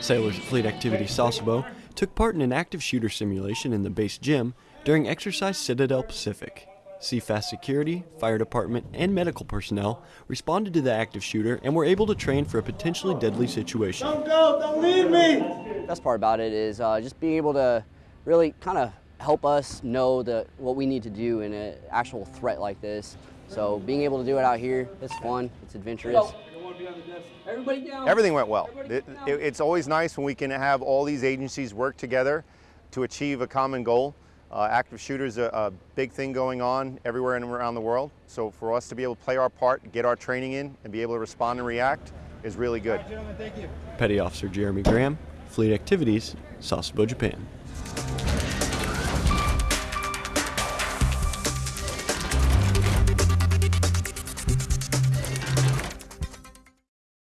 Sailors at Fleet Activity Sasebo took part in an active shooter simulation in the base gym during Exercise Citadel Pacific. CFAS security, fire department, and medical personnel responded to the active shooter and were able to train for a potentially deadly situation. Don't go, don't leave me! Best part about it is uh, just being able to really kind of help us know the, what we need to do in an actual threat like this. So being able to do it out here, it's fun, it's adventurous. Everybody down. Everything went well. It, it, it's always nice when we can have all these agencies work together to achieve a common goal. Uh, active shooters are a big thing going on everywhere and around the world. So for us to be able to play our part, get our training in, and be able to respond and react is really good. Petty Officer Jeremy Graham, Fleet Activities, Sasebo, Japan.